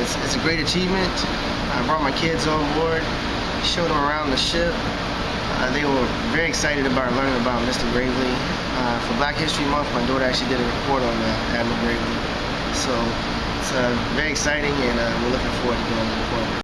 it's, it's a great achievement. I brought my kids on board, showed them around the ship. Uh, they were very excited about learning about Mr. Gravely. Uh, for Black History Month, my daughter actually did a report on uh, Admiral Gravely. So it's uh, very exciting, and uh, we're looking forward to going forward.